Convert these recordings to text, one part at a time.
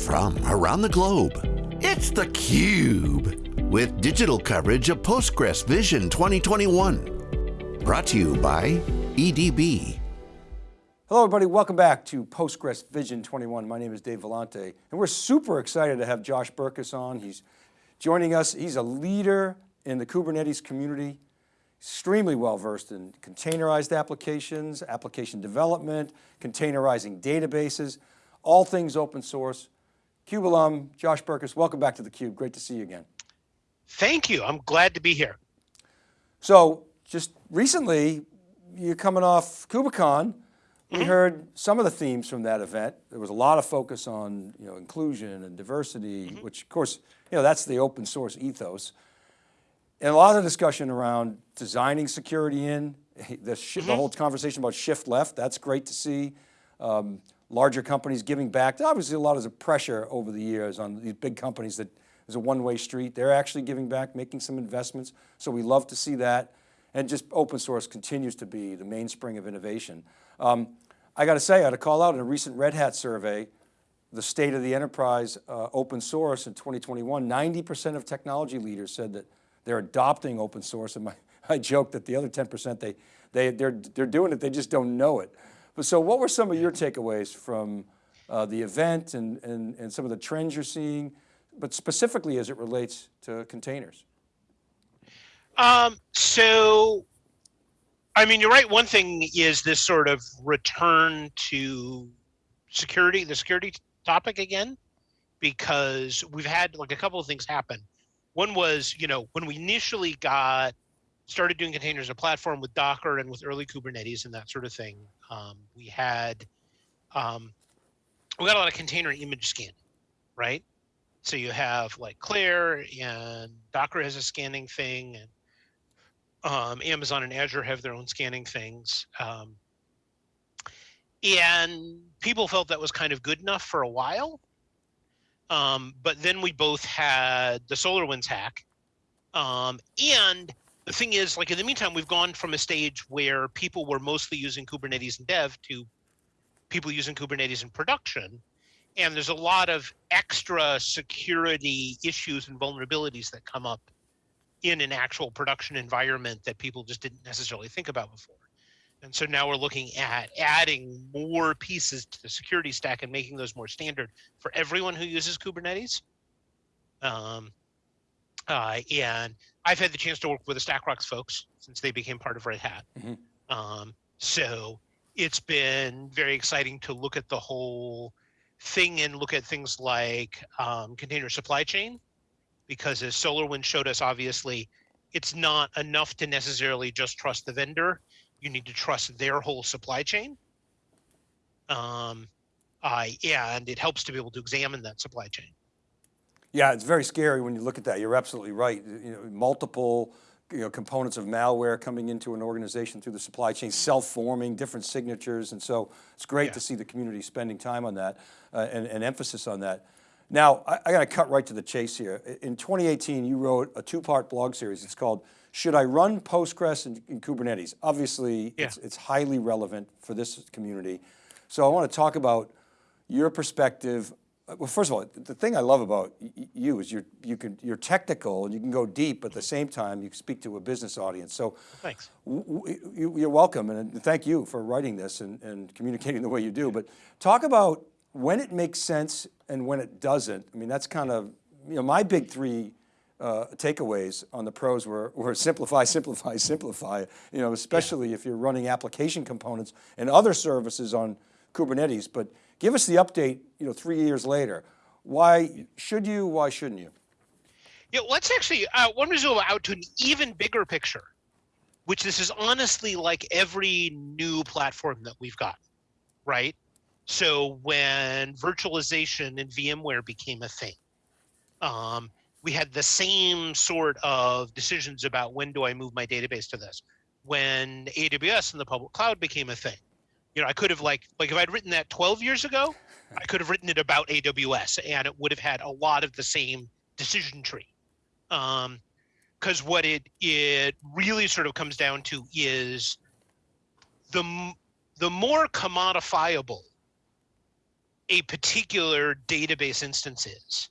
from around the globe. It's theCUBE, with digital coverage of Postgres Vision 2021. Brought to you by EDB. Hello everybody, welcome back to Postgres Vision 21. My name is Dave Vellante, and we're super excited to have Josh Berkus on. He's joining us, he's a leader in the Kubernetes community, extremely well versed in containerized applications, application development, containerizing databases, all things open source. CUBE alum, Josh Berkus, welcome back to theCUBE. Great to see you again. Thank you, I'm glad to be here. So just recently, you're coming off KubeCon, we mm -hmm. heard some of the themes from that event. There was a lot of focus on you know, inclusion and diversity, mm -hmm. which of course, you know, that's the open source ethos. And a lot of discussion around designing security in, the, mm -hmm. the mm-hmm. whole conversation about shift left, that's great to see. Um, larger companies giving back. Obviously a lot of the pressure over the years on these big companies that is a one-way street. They're actually giving back, making some investments. So we love to see that. And just open source continues to be the mainspring of innovation. Um, I got to say, I had to call out in a recent Red Hat survey, the state of the enterprise uh, open source in 2021, 90% of technology leaders said that they're adopting open source. And my, I joke that the other 10%, they, they, they're, they're doing it, they just don't know it. But so what were some of your takeaways from uh, the event and, and, and some of the trends you're seeing, but specifically as it relates to containers? Um, so, I mean, you're right. One thing is this sort of return to security, the security topic again, because we've had like a couple of things happen. One was, you know, when we initially got started doing containers a platform with Docker and with early Kubernetes and that sort of thing. Um, we had, um, we got a lot of container image scanning, right? So you have like Clair and Docker has a scanning thing and um, Amazon and Azure have their own scanning things. Um, and people felt that was kind of good enough for a while. Um, but then we both had the SolarWinds hack um, and the thing is, like in the meantime, we've gone from a stage where people were mostly using Kubernetes in dev to people using Kubernetes in production. And there's a lot of extra security issues and vulnerabilities that come up in an actual production environment that people just didn't necessarily think about before. And so now we're looking at adding more pieces to the security stack and making those more standard for everyone who uses Kubernetes. Um, uh, and I've had the chance to work with the StackRox folks since they became part of Red Hat. Mm -hmm. um, so it's been very exciting to look at the whole thing and look at things like um, container supply chain, because as SolarWinds showed us, obviously, it's not enough to necessarily just trust the vendor. You need to trust their whole supply chain. Um, uh, and it helps to be able to examine that supply chain. Yeah, it's very scary when you look at that. You're absolutely right. You know, multiple you know, components of malware coming into an organization through the supply chain, self-forming, different signatures. And so it's great yeah. to see the community spending time on that uh, and, and, emphasis on that. Now, I, I got to cut right to the chase here. In 2018, you wrote a two-part blog series. It's called, Should I Run Postgres in, in Kubernetes? Obviously, yeah. it's, it's highly relevant for this community. So I want to talk about your perspective well, first of all, the thing I love about you is you're, you can, you're technical and you can go deep, but at the same time, you can speak to a business audience. So thanks. you're welcome and thank you for writing this and, and communicating the way you do. But talk about when it makes sense and when it doesn't. I mean, that's kind of, you know, my big three uh, takeaways on the pros were, were simplify, simplify, simplify, you know, especially yeah. if you're running application components and other services on Kubernetes. But Give us the update, you know, three years later. Why should you, why shouldn't you? Yeah, let's actually, uh, to zoom out to an even bigger picture, which this is honestly like every new platform that we've got, right? So when virtualization and VMware became a thing, um, we had the same sort of decisions about when do I move my database to this. When AWS and the public cloud became a thing, you know, I could have like like if I'd written that 12 years ago, I could have written it about AWS and it would have had a lot of the same decision tree. Um, because what it it really sort of comes down to is the the more commodifiable a particular database instance is,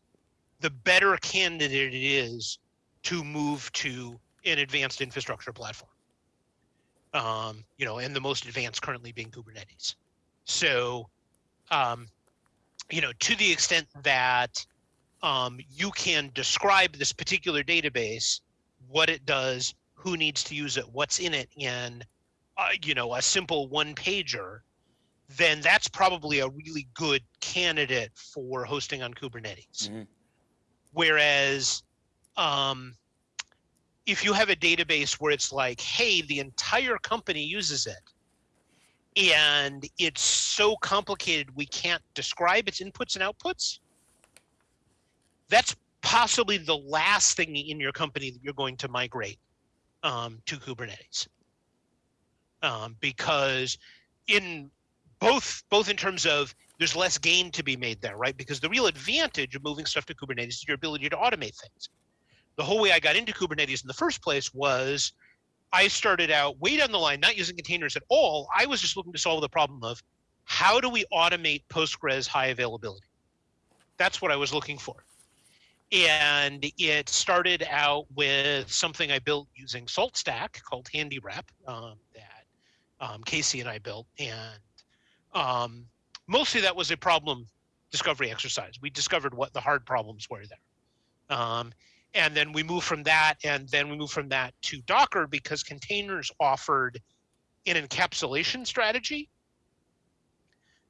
the better candidate it is to move to an advanced infrastructure platform. Um, you know, and the most advanced currently being Kubernetes. So, um, you know, to the extent that um, you can describe this particular database, what it does, who needs to use it, what's in it in, uh, you know, a simple one pager, then that's probably a really good candidate for hosting on Kubernetes. Mhm. Whereas, um, if you have a database where it's like, hey, the entire company uses it, and it's so complicated we can't describe its inputs and outputs, that's possibly the last thing in your company that you're going to migrate um, to Kubernetes. Um, because in both both in terms of there's less gain to be made there, right? Because the real advantage of moving stuff to Kubernetes is your ability to automate things. The whole way I got into Kubernetes in the first place was I started out way down the line, not using containers at all. I was just looking to solve the problem of how do we automate Postgres high availability? That's what I was looking for. And it started out with something I built using SaltStack called HandyRep um, that um, Casey and I built. And um, mostly that was a problem discovery exercise. We discovered what the hard problems were there. Um, and then we move from that, and then we move from that to Docker because containers offered an encapsulation strategy.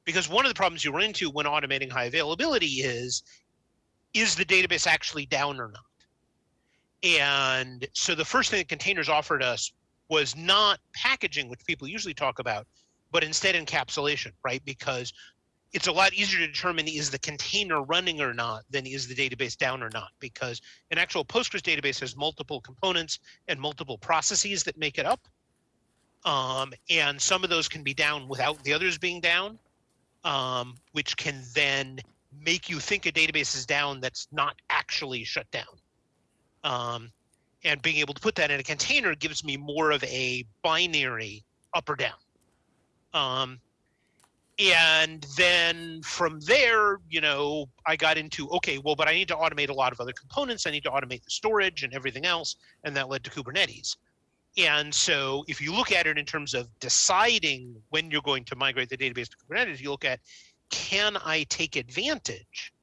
Because one of the problems you run into when automating high availability is, is the database actually down or not? And so the first thing that containers offered us was not packaging, which people usually talk about, but instead encapsulation, right? Because it's a lot easier to determine is the container running or not than is the database down or not because an actual Postgres database has multiple components and multiple processes that make it up. Um, and some of those can be down without the others being down, um, which can then make you think a database is down that's not actually shut down. Um, and being able to put that in a container gives me more of a binary up or down. Um, and then from there you know i got into okay well but i need to automate a lot of other components. I need to automate the storage and everything else. And that led to kubernetes. And so if you look at it in terms of deciding when you're going to migrate the database to kubernetes you look at can i take advantage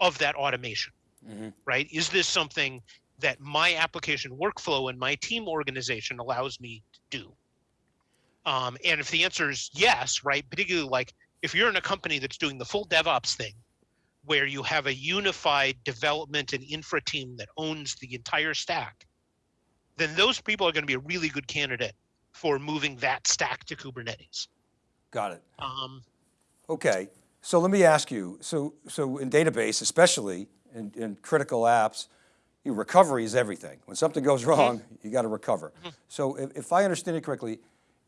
of that automation? Mhm. right? Is this something that my application workflow and my team organization allows me to do? Um, and if the answer is yes, right, particularly like if you're in a company that's doing the full DevOps thing, where you have a unified development and infra team that owns the entire stack, then those people are going to be a really good candidate for moving that stack to Kubernetes. Got it. Um, Okay, so let me ask you, so, so in database, especially in, in critical apps, your recovery is everything. When something goes wrong, you got to recover. So if, if I understand it correctly,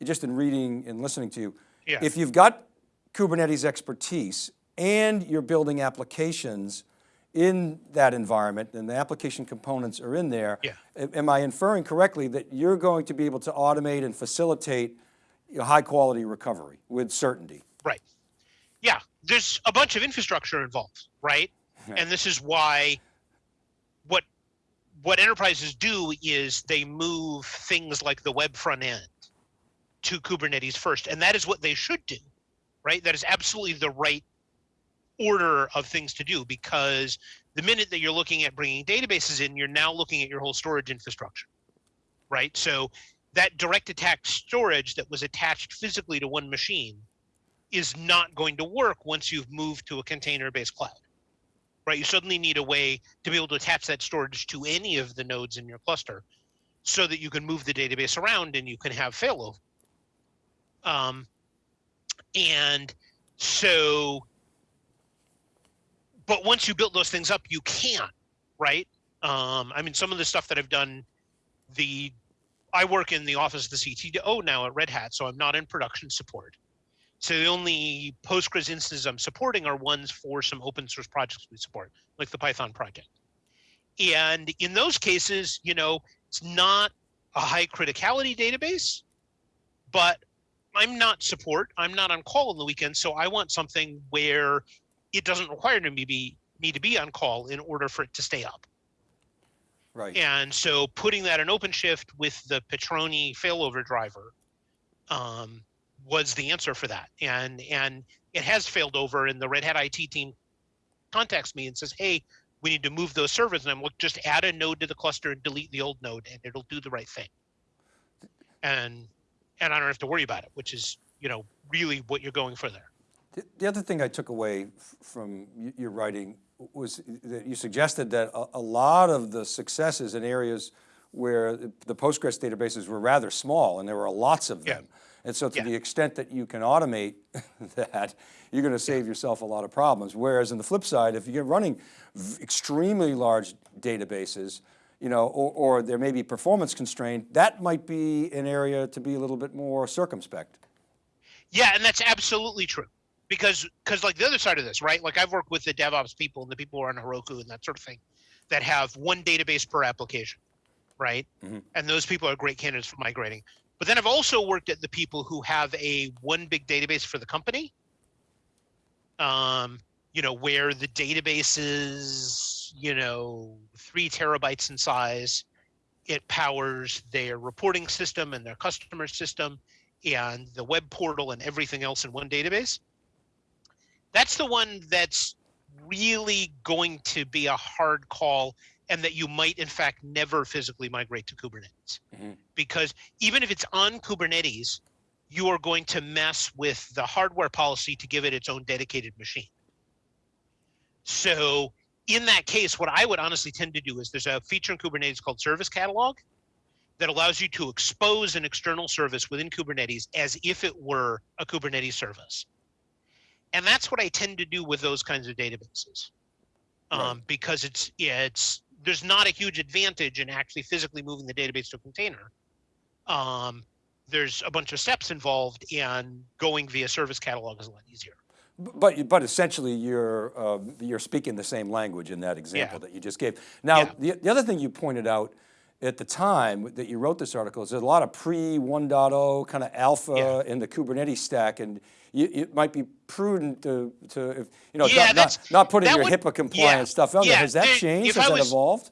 just in reading and listening to you, Yeah. if you've got Kubernetes expertise and you're building applications in that environment and the application components are in there, Yeah. am I inferring correctly that you're going to be able to automate and facilitate high quality recovery with certainty? Right. Yeah, there's a bunch of infrastructure involved, right? And this is why what what enterprises do is they move things like the web front end to Kubernetes first, and that is what they should do, right? That is absolutely the right order of things to do because the minute that you're looking at bringing databases in, you're now looking at your whole storage infrastructure, right? So that direct attached storage that was attached physically to one machine is not going to work once you've moved to a container-based cloud, right? You suddenly need a way to be able to attach that storage to any of the nodes in your cluster so that you can move the database around and you can have failover. Um, and so, but once you build those things up, you can't, right? Um, I mean, some of the stuff that I've done, the I work in the office of the CTO now at Red Hat, so I'm not in production support. So the only Postgres instances I'm supporting are ones for some open source projects we support, like the Python project. And in those cases, you know, it's not a high criticality database, but I'm not support. I'm not on call on the weekend, so I want something where it doesn't require me to be me to be on call in order for it to stay up. Right. And so putting that in OpenShift with the Patroni failover driver um, was the answer for that. And and it has failed over, and the Red Hat IT team contacts me and says, "Hey, we need to move those servers." And I'm like, "Just add a node to the cluster and delete the old node, and it'll do the right thing." And and I don't have to worry about it, which is you know really what you're going for there. The- The other thing I took away f- from your writing was that you suggested that a, a lot of the successes in areas where the Postgres databases were rather small and there were lots of Yeah. them. And so to Yeah. the extent that you can automate that, you're going to save yourself a lot of problems. Whereas on the flip side, if you're running v- extremely large databases, you know, or, or there may be performance constraint, that might be an area to be a little bit more circumspect. Yeah, and that's absolutely true. Because because like the other side of this, right? Like I've worked with the DevOps people and the people who are on Heroku and that sort of thing that have one database per application, right? Mhm. And those people are great candidates for migrating. But then I've also worked at the people who have a one big database for the company. Um, you know, where the database is, you know, three terabytes in size. It powers their reporting system and their customer system and the web portal and everything else in one database. That's the one that's really going to be a hard call and that you might in fact never physically migrate to Kubernetes. Mhm. Because even if it's on Kubernetes, you are going to mess with the hardware policy to give it its own dedicated machine. So in that case, what I would honestly tend to do is there's a feature in Kubernetes called Service Catalog that allows you to expose an external service within Kubernetes as if it were a Kubernetes service. And that's what I tend to do with those kinds of databases. Um, because it's it's there's not a huge advantage in actually physically moving the database to a container. Um, there's a bunch of steps involved and going via service catalog is a lot easier. But, but essentially you're, um, you're speaking the same language in that example that you just gave. Now, Yeah. the, the other thing you pointed out at the time that you wrote this article is there's a lot of pre 1.0 kind of alpha Yeah. in the Kubernetes stack and you, it might be prudent to, to if, you know, Yeah, not, not, not putting your would- HIPAA compliant yeah, stuff on there. Has that changed? Has I that was- evolved?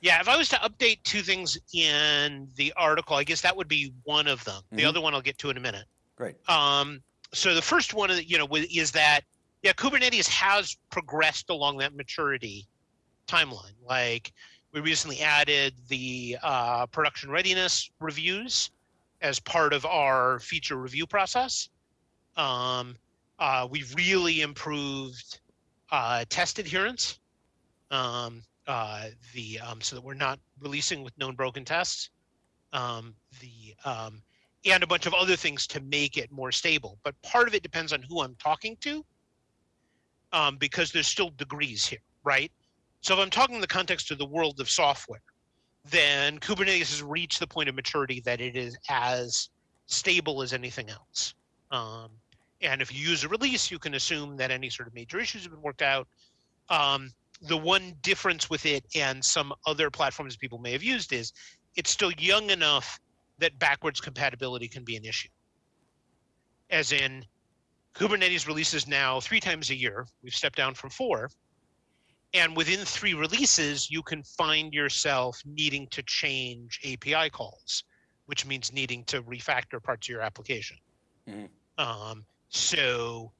Yeah, if I was to update two things in the article, I guess that would be one of them. The Mhm. other one I'll get to in a minute. Great. Um, so the first one, you know, is that yeah, Kubernetes has progressed along that maturity timeline. Like we recently added the uh, production readiness reviews as part of our feature review process. Um, uh, we've really improved uh, test adherence. Um, uh, the um, so that we're not releasing with known broken tests. Um, the um, and a bunch of other things to make it more stable. But part of it depends on who I'm talking to, um, because there's still degrees here, right? So if I'm talking in the context of the world of software, then Kubernetes has reached the point of maturity that it is as stable as anything else. Um, and if you use a release, you can assume that any sort of major issues have been worked out. Um, the one difference with it and some other platforms people may have used is it's still young enough that backwards compatibility can be an issue. As in, Kubernetes releases now three times a year. We've stepped down from four. And within three releases, you can find yourself needing to change API calls, which means needing to refactor parts of your application. Mhm. Um, so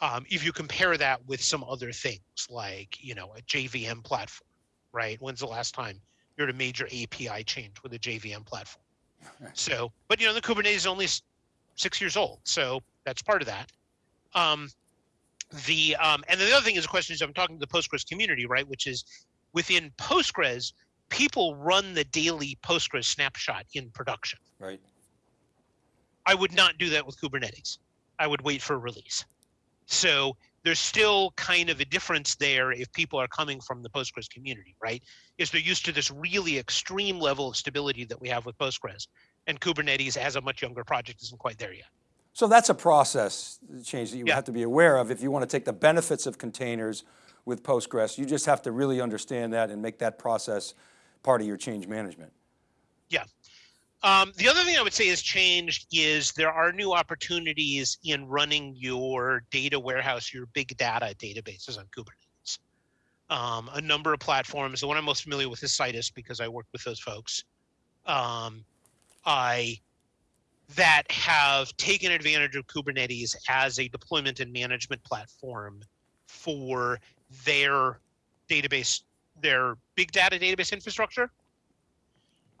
um, if you compare that with some other things like, you know, a JVM platform, right? When's the last time you had a major API change with a JVM platform? So, but you know, the Kubernetes is only six years old, so that's part of that. Um, the um, and then the other thing is the question is I'm talking to the Postgres community, right? Which is within Postgres, people run the daily Postgres snapshot in production. Right. I would not do that with Kubernetes. I would wait for release. So there's still kind of a difference there if people are coming from the Postgres community, right? Is they're used to this really extreme level of stability that we have with Postgres. And Kubernetes, as a much younger project, isn't quite there yet. So that's a process change that you Yeah. have to be aware of if you want to take the benefits of containers with Postgres. You just have to really understand that and make that process part of your change management. Yeah. Um, the other thing I would say has changed is there are new opportunities in running your data warehouse, your big data databases on Kubernetes. Um, a number of platforms. The one I'm most familiar with is Citus because I work with those folks. Um, I that have taken advantage of Kubernetes as a deployment and management platform for their database, their big data database infrastructure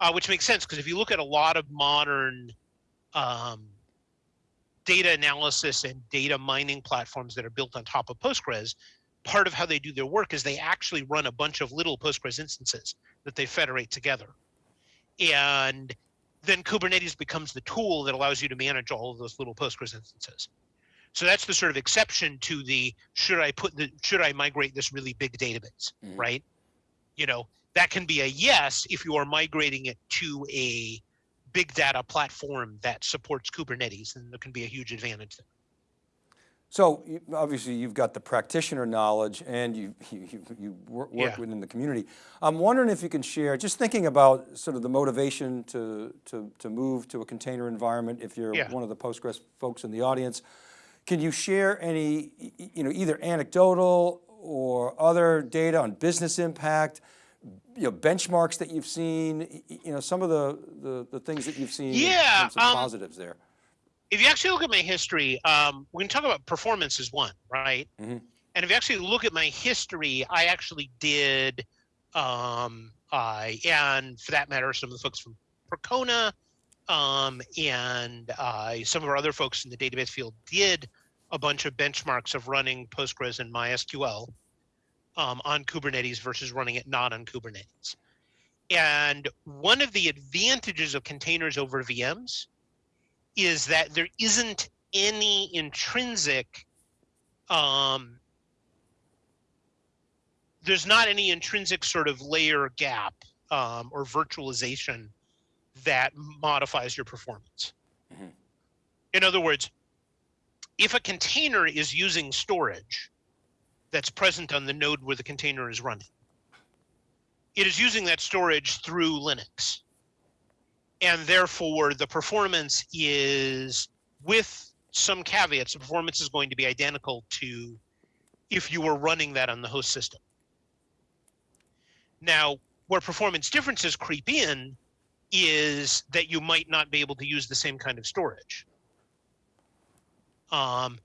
uh, which makes sense because if you look at a lot of modern um, data analysis and data mining platforms that are built on top of Postgres, part of how they do their work is they actually run a bunch of little Postgres instances that they federate together. And then Kubernetes becomes the tool that allows you to manage all of those little Postgres instances. So that's the sort of exception to the should I put the should I migrate this really big database, mm -hmm. right? You know, that can be a yes if you are migrating it to a big data platform that supports Kubernetes, and there can be a huge advantage there. So obviously you've got the practitioner knowledge and you, you, you work yeah. within the community. I'm wondering if you can share, just thinking about sort of the motivation to, to, to move to a container environment, if you're yeah. one of the Postgres folks in the audience, can you share any, you know, either anecdotal or other data on business impact, you know, benchmarks that you've seen, you know, some of the, the, the things that you've seen yeah, in terms of um, positives there? If you actually look at my history, um, we can talk about performance as one, right? Mm -hmm. And if you actually look at my history, I actually did, um, uh, and for that matter, some of the folks from Percona um, and uh, some of our other folks in the database field did a bunch of benchmarks of running Postgres and MySQL um, on Kubernetes versus running it not on Kubernetes. And one of the advantages of containers over VMs is that there isn't any intrinsic, um, there's not any intrinsic sort of layer gap um, or virtualization that modifies your performance. Mm -hmm. In other words, if a container is using storage, that's present on the node where the container is running. It is using that storage through Linux. And therefore, the performance is, with some caveats, the performance is going to be identical to if you were running that on the host system. Now, where performance differences creep in is that you might not be able to use the same kind of storage. Um,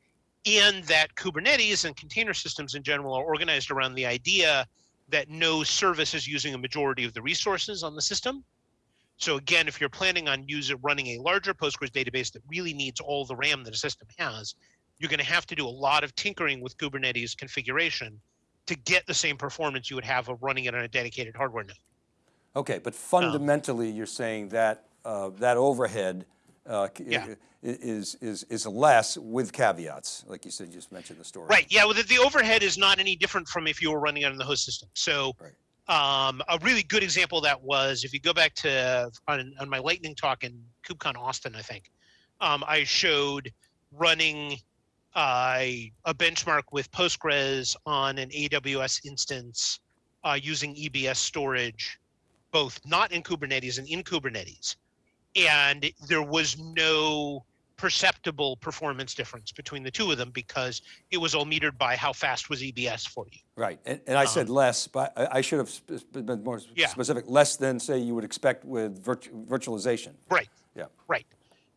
and that Kubernetes and container systems in general are organized around the idea that no service is using a majority of the resources on the system. So again, if you're planning on using running a larger Postgres database that really needs all the RAM that a system has, you're going to have to do a lot of tinkering with Kubernetes configuration to get the same performance you would have of running it on a dedicated hardware node. Okay, but fundamentally, um, you're saying that uh, that overhead uh, yeah. is, is, is less with caveats, like you said, you just mentioned the story. Right, yeah, well, the, the overhead is not any different from if you were running it on the host system. So right. um, a really good example of that was, if you go back to, on, on my lightning talk in KubeCon Austin, I think, um, I showed running uh, a benchmark with Postgres on an AWS instance uh, using EBS storage, both not in Kubernetes and in Kubernetes and there was no perceptible performance difference between the two of them because it was all metered by how fast was EBS for you. Right, and, and I um, said less, but I, I should have been more yeah. specific, less than say you would expect with virtu virtualization. Right, yeah, right.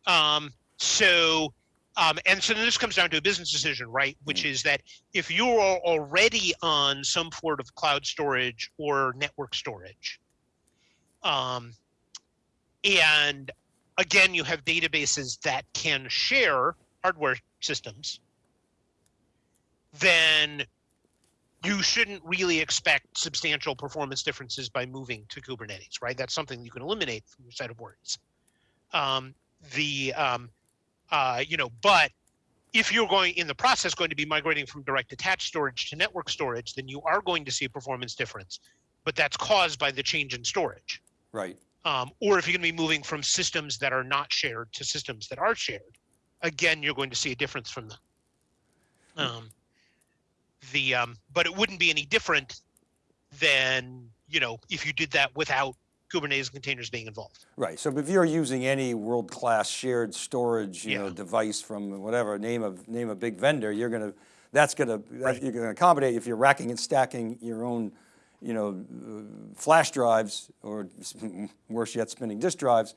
Um, so, um, and so then this comes down to a business decision, right? Which mm. is that if you are already on some sort of cloud storage or network storage, um, and again, you have databases that can share hardware systems, then you shouldn't really expect substantial performance differences by moving to Kubernetes, right? That's something you can eliminate from your set of worries. Um, the, um, uh, you know, but if you're going in the process going to be migrating from direct attached storage to network storage, then you are going to see a performance difference, but that's caused by the change in storage. Right um, or if you're going to be moving from systems that are not shared to systems that are shared, again, you're going to see a difference from them. Hmm. Um, the um, but it wouldn't be any different than you know if you did that without Kubernetes containers being involved. Right, so if you're using any world-class shared storage, you know, device from whatever, name of, name a big vendor, you're going to, that's going to, you're going to accommodate if you're racking and stacking your own, you know, flash drives or worse yet, spinning disk drives,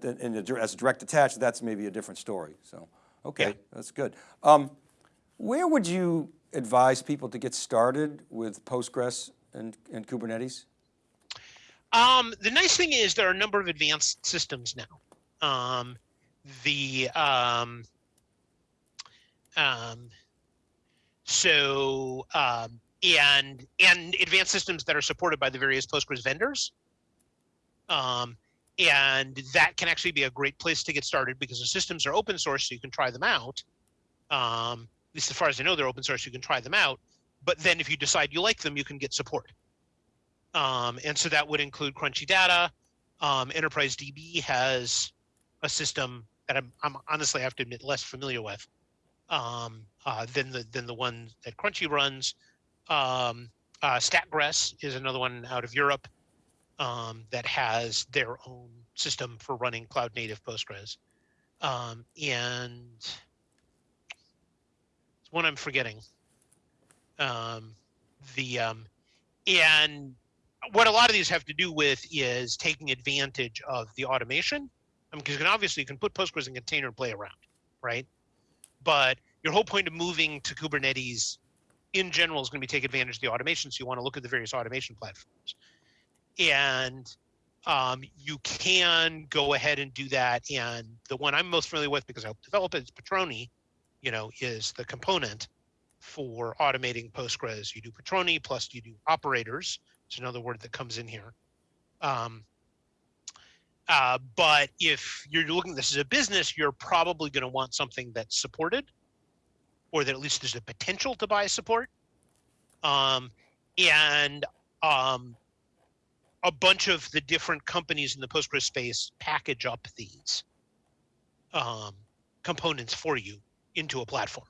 then in a, as direct attached, that's maybe a different story. So, okay, Yeah. that's good. Um, where would you advise people to get started with Postgres and, and Kubernetes? Um, the nice thing is there are a number of advanced systems now. Um, the um, um, so um, and and advanced systems that are supported by the various Postgres vendors. Um, and that can actually be a great place to get started because the systems are open source, so you can try them out. Um, at least as far as I know, they're open source, you can try them out. But then if you decide you like them, you can get support. Um, and so that would include Crunchy Data. Um, Enterprise DB has a system that I'm, I'm honestly I have to admit less familiar with um, uh, than the than the one that Crunchy runs. Um, uh, StackGres is another one out of Europe um, that has their own system for running cloud native Postgres. Um, and it's one I'm forgetting. Um, the um, and what a lot of these have to do with is taking advantage of the automation. I mean, because you can obviously you can put Postgres in a container and play around, right? But your whole point of moving to Kubernetes in general is going to be take advantage of the automation. So you want to look at the various automation platforms. And um, you can go ahead and do that. And the one I'm most familiar with because I helped develop it is Patroni, you know, is the component for automating Postgres. You do Patroni plus you do operators. It's another word that comes in here. Um, uh, but if you're looking this as a business, you're probably going to want something that's supported, or that at least there's a potential to buy support. Um, and um, a bunch of the different companies in the Postgres space package up these um, components for you into a platform.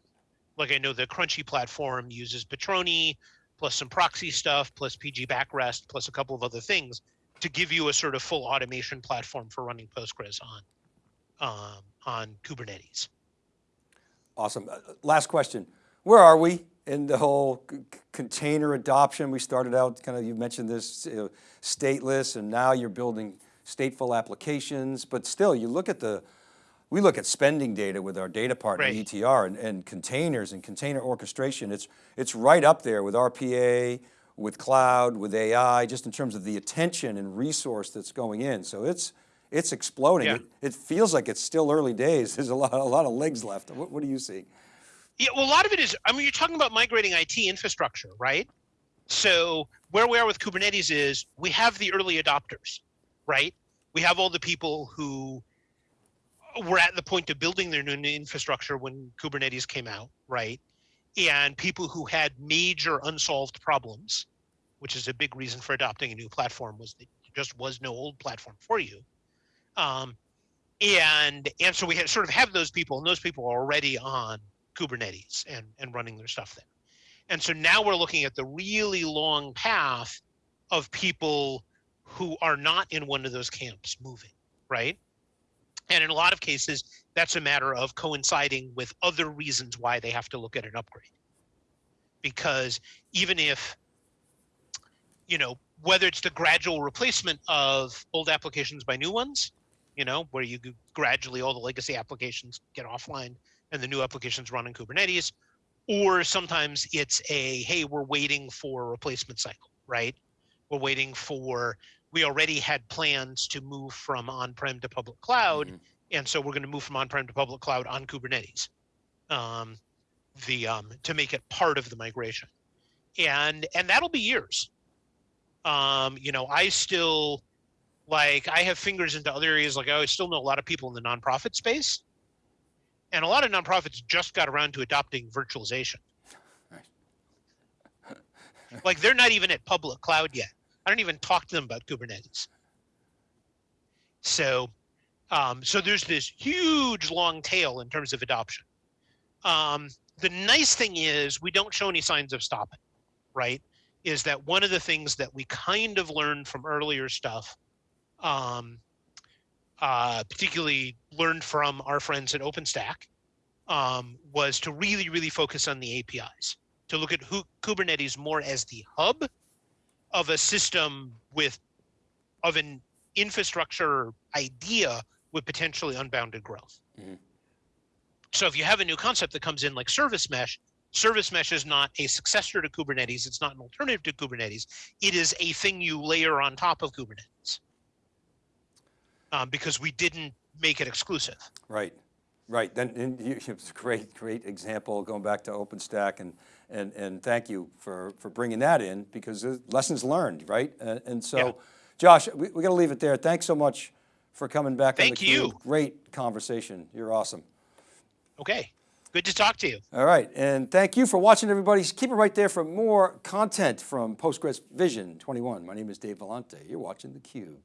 Like I know the Crunchy platform uses Patroni plus some proxy stuff, plus pgBackRest, plus a couple of other things to give you a sort of full automation platform for running Postgres on um, on Kubernetes. Awesome. Uh, Last question. Where are we in the whole container adoption? We started out kind of, you mentioned this you know, stateless and now you're building stateful applications, but still you look at the, we look at spending data with our data partner Right. ETR and, and containers and container orchestration. It's, it's right up there with RPA, with cloud, with AI, just in terms of the attention and resource that's going in. So it's, it's exploding. Yeah. It, it feels like it's still early days. There's a lot, a lot of legs left. What, what do you see? Yeah, well, a lot of it is, I mean, you're talking about migrating IT infrastructure, right? So where we are with Kubernetes is we have the early adopters, right? We have all the people who were at the point of building their new infrastructure when Kubernetes came out, right? And people who had major unsolved problems, which is a big reason for adopting a new platform, was that there just was no old platform for you. Um, and and so we had, sort of have those people, and those people are already on Kubernetes and, and running their stuff there. And so now we're looking at the really long path of people who are not in one of those camps moving, right? And in a lot of cases, that's a matter of coinciding with other reasons why they have to look at an upgrade. Because even if, you know, whether it's the gradual replacement of old applications by new ones, you know, where you gradually all the legacy applications get offline and the new applications run in Kubernetes, or sometimes it's a, hey, we're waiting for a replacement cycle, right? We're waiting for, we already had plans to move from on-prem to public cloud, Mhm. and so we're going to move from on-prem to public cloud on Kubernetes, um, the um, to make it part of the migration, and and that'll be years. Um, you know, I still like I have fingers into other areas. Like I still know a lot of people in the nonprofit space, and a lot of nonprofits just got around to adopting virtualization. like they're not even at public cloud yet. I don't even talk to them about Kubernetes. So, um, so there's this huge long tail in terms of adoption. Um, the nice thing is we don't show any signs of stopping, right? Is that one of the things that we kind of learned from earlier stuff um, uh, particularly learned from our friends at OpenStack, um, was to really, really focus on the APIs, to look at who, Kubernetes more as the hub of a system with, of an infrastructure idea with potentially unbounded growth. Mhm. So if you have a new concept that comes in like service mesh, service mesh is not a successor to Kubernetes. It's not an alternative to Kubernetes. It is a thing you layer on top of Kubernetes. Um, because we didn't make it exclusive. Right, right. Then and you, it's a great, great example going back to OpenStack and, and, and thank you for, for bringing that in because lessons learned, right? And, and so, Yeah. Josh, we, we got to leave it there. Thanks so much for coming back Thank on the you. Cube. Great conversation. You're awesome. Okay, good to talk to you. All right, and thank you for watching, everybody. Keep it right there for more content from Postgres Vision 21. My name is Dave Vellante. You're watching theCUBE.